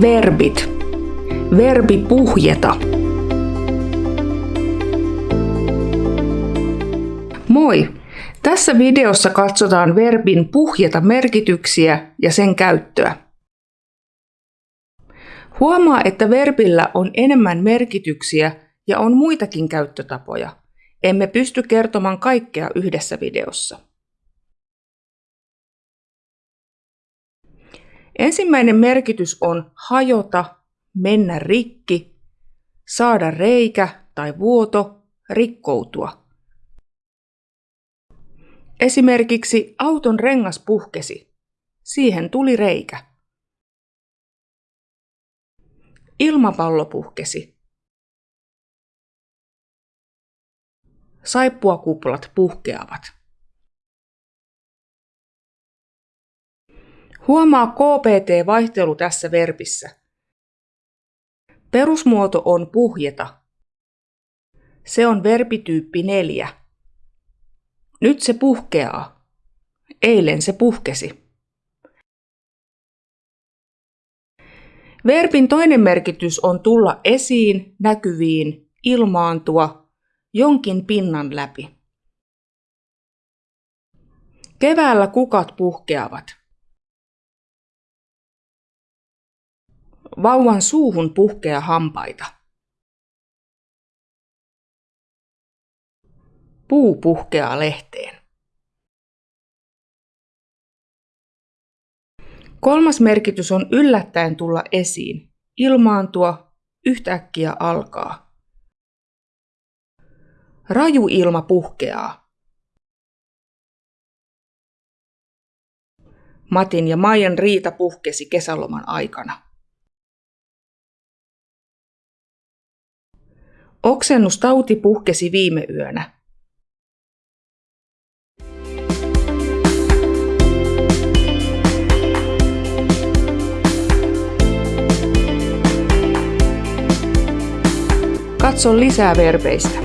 Verbit. Verbi puhjeta. Moi! Tässä videossa katsotaan verbin puhjeta merkityksiä ja sen käyttöä. Huomaa, että verbillä on enemmän merkityksiä ja on muitakin käyttötapoja. Emme pysty kertomaan kaikkea yhdessä videossa. Ensimmäinen merkitys on hajota, mennä rikki, saada reikä tai vuoto, rikkoutua. Esimerkiksi auton rengas puhkesi. Siihen tuli reikä. Ilmapallo puhkesi. Saippuakuplat puhkeavat. Huomaa KPT-vaihtelu tässä verbissä. Perusmuoto on puhjeta. Se on verbityyppi neljä. Nyt se puhkeaa. Eilen se puhkesi. Verbin toinen merkitys on tulla esiin, näkyviin, ilmaantua, jonkin pinnan läpi. Keväällä kukat puhkeavat. Vauvan suuhun puhkea hampaita. Puu puhkeaa lehteen. Kolmas merkitys on yllättäen tulla esiin, ilmaantua, yhtäkkiä alkaa. Raju ilma puhkeaa. Matin ja Maijan riita puhkesi kesäloman aikana. Oksennustauti puhkesi viime yönä. Katso lisää verbeistä.